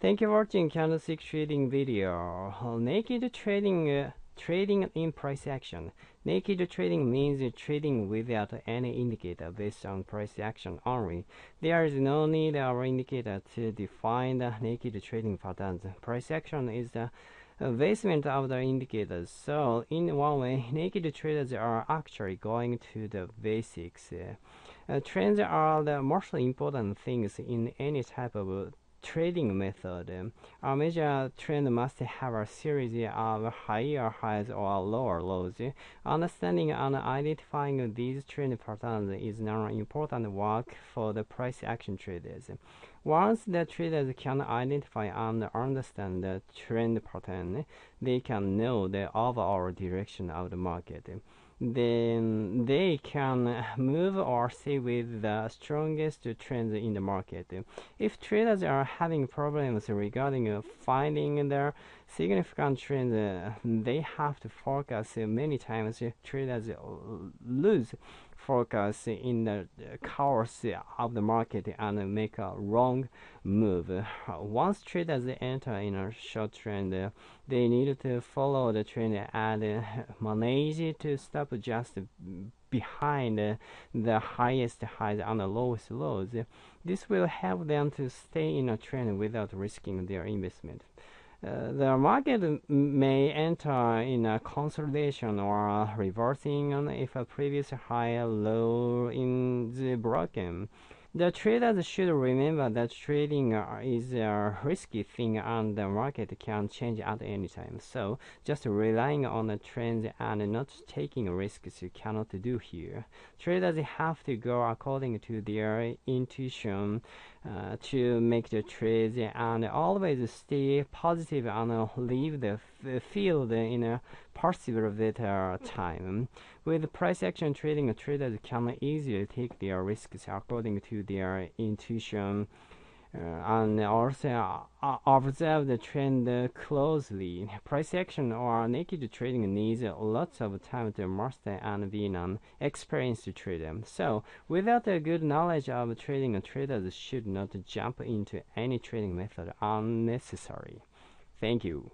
Thank you for watching candlestick trading video. Naked trading uh, trading in price action. Naked trading means trading without any indicator based on price action only. There is no need of indicator to define the naked trading patterns. Price action is the basement of the indicators. So in one way, naked traders are actually going to the basics. Uh, trends are the most important things in any type of trading method, a major trend must have a series of higher highs or lower lows. Understanding and identifying these trend patterns is now important work for the price action traders. Once the traders can identify and understand the trend pattern, they can know the overall direction of the market then they can move or stay with the strongest trends in the market. If traders are having problems regarding finding their significant trends, they have to focus many times. Traders lose focus in the course of the market and make a wrong move. Once traders enter in a short trend, they need to follow the trend and manage to stop just behind the highest highs and the lowest lows. This will help them to stay in a trend without risking their investment. The market may enter in a consolidation or reversing if a previous high low is broken. The traders should remember that trading is a risky thing and the market can change at any time. So, just relying on the trends and not taking risks you cannot do here. Traders have to go according to their intuition uh, to make the trades and always stay positive and leave the field in a possible better time. With price action trading, traders can easily take their risks according to their intuition. Uh, and also uh, observe the trend closely. Price action or naked trading needs lots of time to master and be an experienced trader. So, without a good knowledge of trading, traders should not jump into any trading method unnecessary. Thank you.